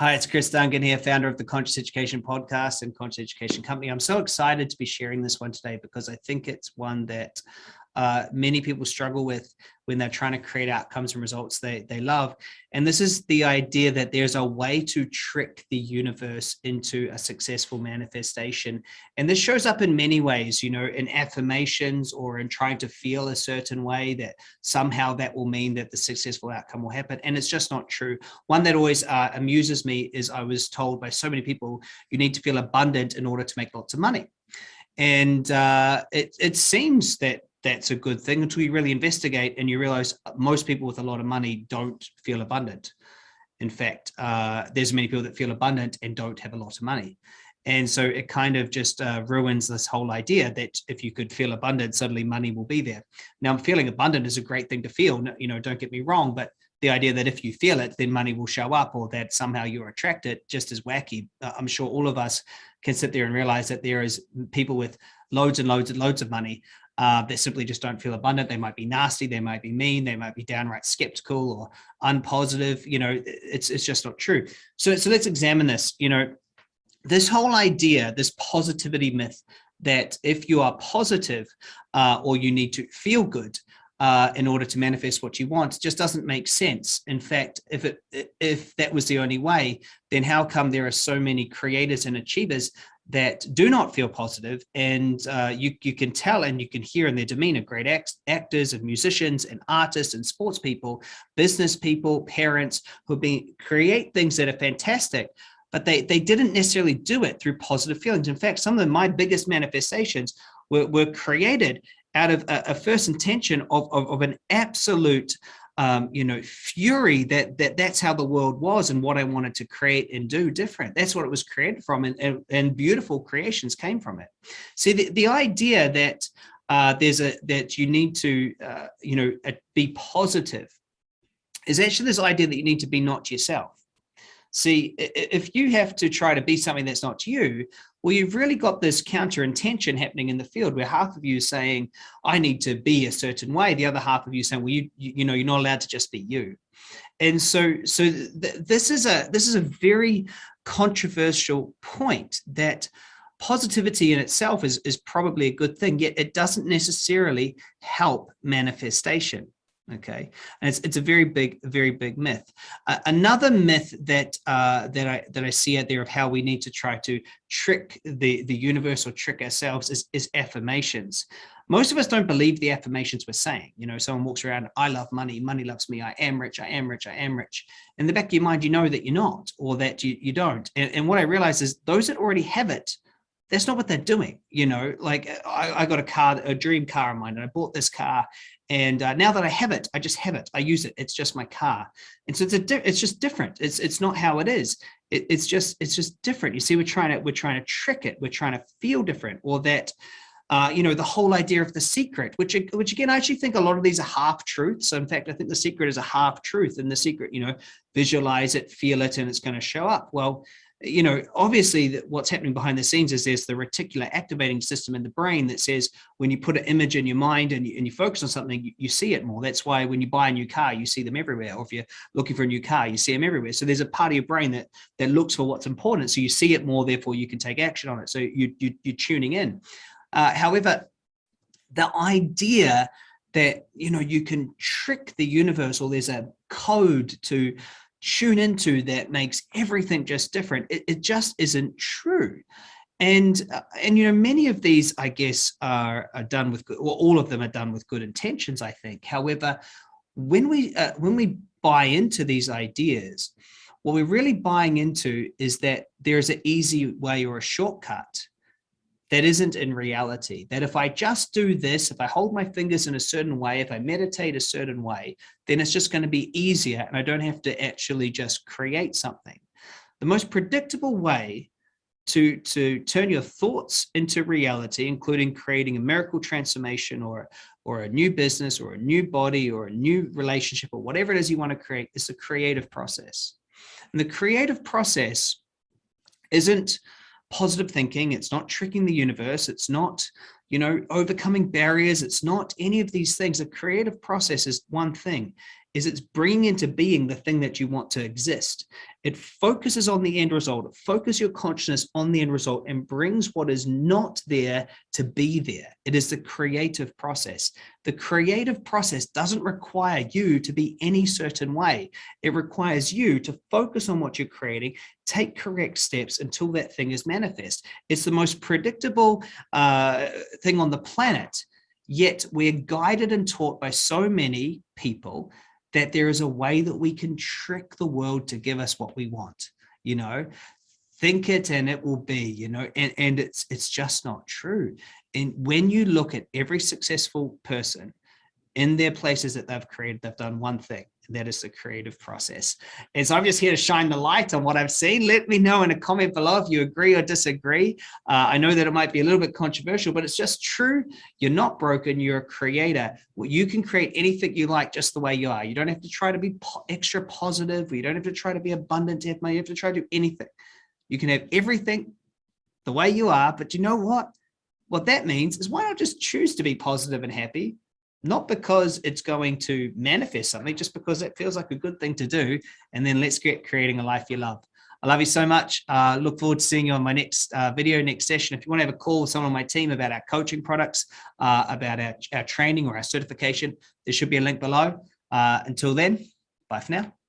Hi, it's Chris Duncan here, founder of the Conscious Education Podcast and Conscious Education Company. I'm so excited to be sharing this one today because I think it's one that uh, many people struggle with when they're trying to create outcomes and results they, they love. And this is the idea that there's a way to trick the universe into a successful manifestation. And this shows up in many ways, you know, in affirmations or in trying to feel a certain way that somehow that will mean that the successful outcome will happen. And it's just not true. One that always uh, amuses me is I was told by so many people, you need to feel abundant in order to make lots of money. And uh, it, it seems that that's a good thing until you really investigate and you realize most people with a lot of money don't feel abundant. In fact, uh, there's many people that feel abundant and don't have a lot of money. And so it kind of just uh, ruins this whole idea that if you could feel abundant, suddenly money will be there. Now, feeling abundant is a great thing to feel, you know, don't get me wrong, but the idea that if you feel it, then money will show up or that somehow you're attracted just as wacky. Uh, I'm sure all of us can sit there and realize that there is people with loads and loads and loads of money uh, that simply just don't feel abundant. They might be nasty, they might be mean, they might be downright skeptical or unpositive. You know, it's it's just not true. So so let's examine this. You know, this whole idea, this positivity myth that if you are positive uh, or you need to feel good, uh, in order to manifest what you want just doesn't make sense. In fact, if it if that was the only way, then how come there are so many creators and achievers that do not feel positive and uh, you, you can tell and you can hear in their demeanor great act actors and musicians and artists and sports people business people parents who been create things that are fantastic but they they didn't necessarily do it through positive feelings. In fact some of my biggest manifestations were, were created out of a, a first intention of, of, of an absolute um, you know, fury that that that's how the world was and what I wanted to create and do different. That's what it was created from, and and, and beautiful creations came from it. See, the, the idea that uh, there's a that you need to uh, you know be positive is actually this idea that you need to be not yourself. See, if you have to try to be something that's not you, well, you've really got this counter intention happening in the field where half of you is saying, I need to be a certain way. The other half of you saying, well, you, you know, you're not allowed to just be you. And so, so th this is a, this is a very controversial point that positivity in itself is, is probably a good thing, yet it doesn't necessarily help manifestation okay. And it's, it's a very big very big myth. Uh, another myth that uh, that i that i see out there of how we need to try to trick the the universe or trick ourselves is, is affirmations. Most of us don't believe the affirmations we're saying. You know someone walks around i love money. Money loves me. I am rich. I am rich. I am rich. In the back of your mind you know that you're not or that you, you don't. And, and what i realize is those that already have it that's not what they're doing. You know, like I, I, got a car, a dream car of mine, and I bought this car. And uh, now that I have it, I just have it. I use it. It's just my car. And so it's a, it's just different. It's, it's not how it is. It, it's just, it's just different. You see, we're trying to, we're trying to trick it. We're trying to feel different or that, uh, you know, the whole idea of the secret, which, which again, I actually think a lot of these are half truths. So In fact, I think the secret is a half truth and the secret, you know, visualize it, feel it, and it's going to show up. Well, you know, obviously what's happening behind the scenes is there's the reticular activating system in the brain that says when you put an image in your mind and you, and you focus on something, you, you, see it more. That's why when you buy a new car, you see them everywhere. Or if you're looking for a new car, you see them everywhere. So there's a part of your brain that that looks for what's important. So you see it more, therefore you can take action on it. So you, you, you're tuning in. Uh, however, the idea that, you know, you can trick the universe or there's a code to tune into that makes everything just different. It, it just isn't true. And, uh, and, you know, many of these, I guess, are, are done with good, well, all of them are done with good intentions, I think. However, when we, uh, when we buy into these ideas, what we're really buying into is that there's an easy way or a shortcut that isn't in reality. That if I just do this, if I hold my fingers in a certain way, if I meditate a certain way, then it's just going to be easier and I don't have to actually just create something. The most predictable way to, to turn your thoughts into reality, including creating a miracle transformation or, or a new business or a new body or a new relationship or whatever it is you want to create, is a creative process. And the creative process isn't positive thinking. It's not tricking the universe. It's not, you know, overcoming barriers. It's not any of these things. A creative process is one thing. Is it's bringing into being the thing that you want to exist. It focuses on the end result. It focuses your consciousness on the end result and brings what is not there to be there. It is the creative process. The creative process doesn't require you to be any certain way. It requires you to focus on what you're creating, take correct steps until that thing is manifest. It's the most predictable uh, thing on the planet. Yet we're guided and taught by so many people that there is a way that we can trick the world to give us what we want, you know, think it and it will be, you know, and, and it's, it's just not true. And when you look at every successful person in their places that they've created, they've done one thing, that is the creative process. And so I'm just here to shine the light on what I've seen. Let me know in a comment below if you agree or disagree. Uh, I know that it might be a little bit controversial, but it's just true. You're not broken. You're a creator. Well, you can create anything you like just the way you are. You don't have to try to be po extra positive. You don't have to try to be abundant. You have to try to do anything. You can have everything the way you are, but you know what? What that means is why not just choose to be positive and happy not because it's going to manifest something, just because it feels like a good thing to do. And then let's get creating a life you love. I love you so much. Uh, look forward to seeing you on my next uh, video, next session. If you want to have a call with someone on my team about our coaching products, uh, about our, our training or our certification, there should be a link below. Uh, until then, bye for now.